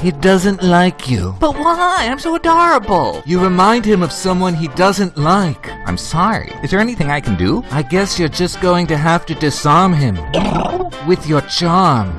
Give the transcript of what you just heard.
He doesn't like you. But why? I'm so adorable. You remind him of someone he doesn't like. I'm sorry. Is there anything I can do? I guess you're just going to have to disarm him with your charm.